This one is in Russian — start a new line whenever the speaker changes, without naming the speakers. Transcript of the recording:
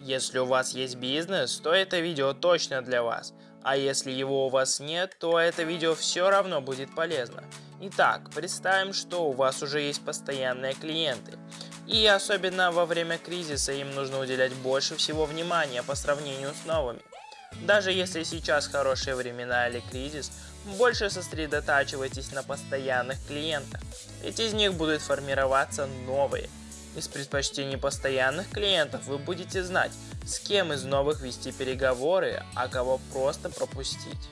Если у вас есть бизнес, то это видео точно для вас. А если его у вас нет, то это видео все равно будет полезно. Итак, представим, что у вас уже есть постоянные клиенты. И особенно во время кризиса им нужно уделять больше всего внимания по сравнению с новыми. Даже если сейчас хорошие времена или кризис, больше сосредотачивайтесь на постоянных клиентах, ведь из них будут формироваться новые. Из предпочтений постоянных клиентов вы будете знать, с кем из новых вести переговоры, а кого просто пропустить.